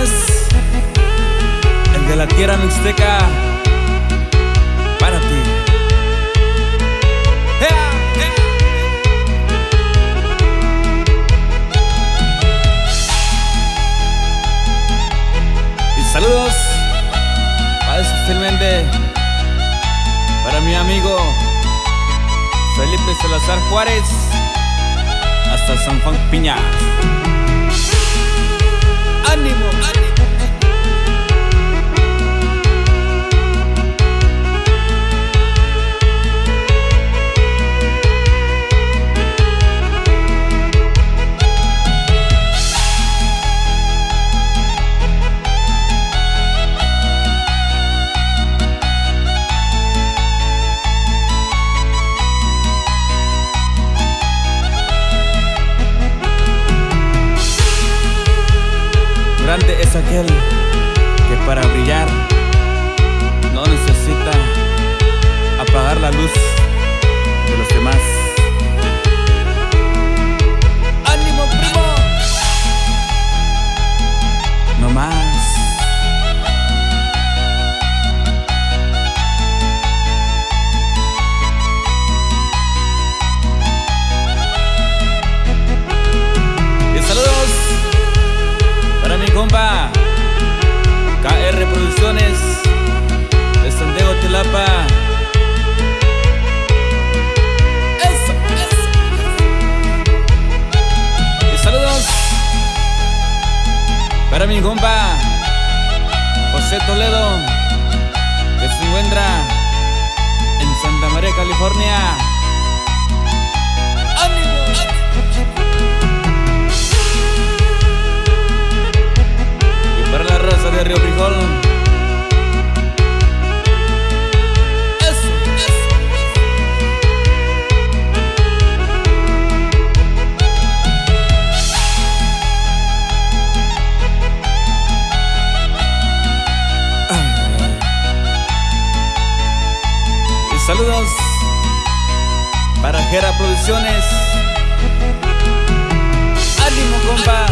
El de la tierra mixteca, para ti. Y saludos para especialmente para mi amigo Felipe Salazar Juárez hasta San Juan Piña. Grande es aquel que para brillar no necesita apagar la luz de los demás. Para mi compa José Toledo que se encuentra en Santa María, California. Saludos para Gera Producciones. Ánimo, compa.